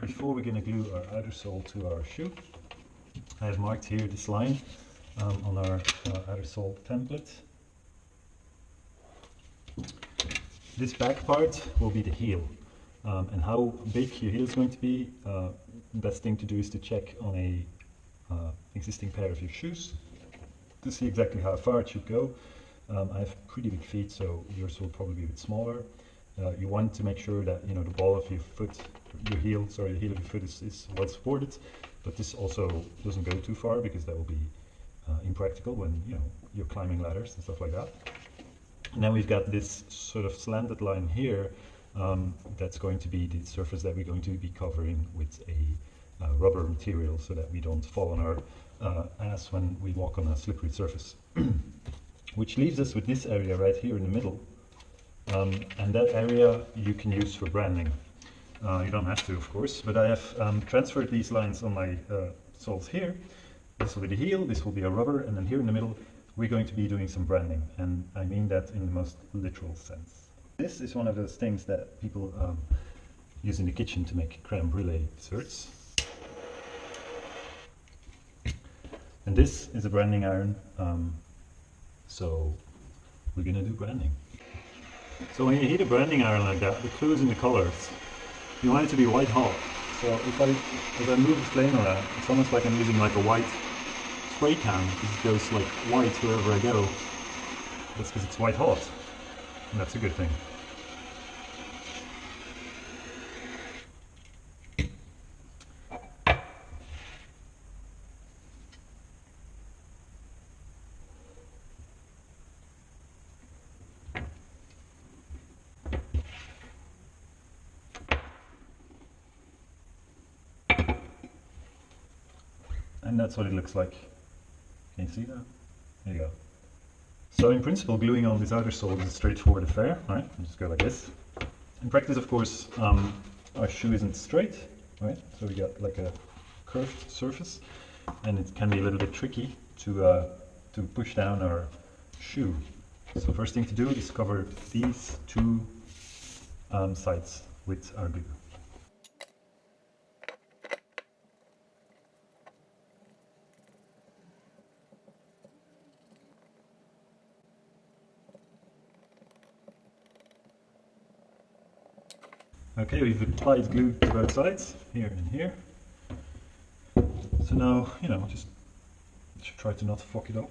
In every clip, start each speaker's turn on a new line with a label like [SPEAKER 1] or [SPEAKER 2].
[SPEAKER 1] before we're going to glue our outer sole to our shoe, I have marked here this line um, on our uh, outer sole template. This back part will be the heel. Um, and how big your heel is going to be, uh, best thing to do is to check on a uh, existing pair of your shoes to see exactly how far it should go. Um, I have pretty big feet, so yours will probably be a bit smaller. Uh, you want to make sure that you know the ball of your foot, your heel, sorry, the heel of your foot is, is well supported, but this also doesn't go too far because that will be uh, impractical when you know you're climbing ladders and stuff like that. And then we've got this sort of slanted line here um, that's going to be the surface that we're going to be covering with a uh, rubber material so that we don't fall on our uh, ass when we walk on a slippery surface. Which leaves us with this area right here in the middle. Um, and that area you can use for branding. Uh, you don't have to, of course, but I have um, transferred these lines on my uh, soles here. This will be the heel, this will be a rubber, and then here in the middle we're going to be doing some branding, and I mean that in the most literal sense. This is one of those things that people um, use in the kitchen to make creme brulee desserts. And this is a branding iron, um, so we're gonna do branding. So when you heat a branding iron like that, the clue is in the colors. You want it to be white hot. So if I, if I move the flame around, it's almost like I'm using like a white spray can. It goes like white wherever I go. That's because it's white hot. And that's a good thing. And that's what it looks like. Can you see that? There you go. So in principle, gluing on this outer sole is a straightforward affair, right? Just go like this. In practice, of course, um, our shoe isn't straight, right? So we got like a curved surface, and it can be a little bit tricky to uh, to push down our shoe. So first thing to do is cover these two um, sides with our glue. Okay, we've applied glue to both sides, here and here. So now, you know, just try to not fuck it up.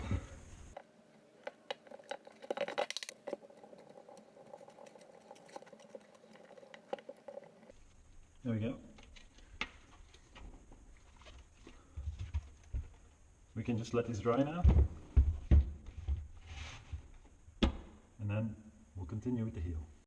[SPEAKER 1] There we go. We can just let this dry now. And then we'll continue with the heel.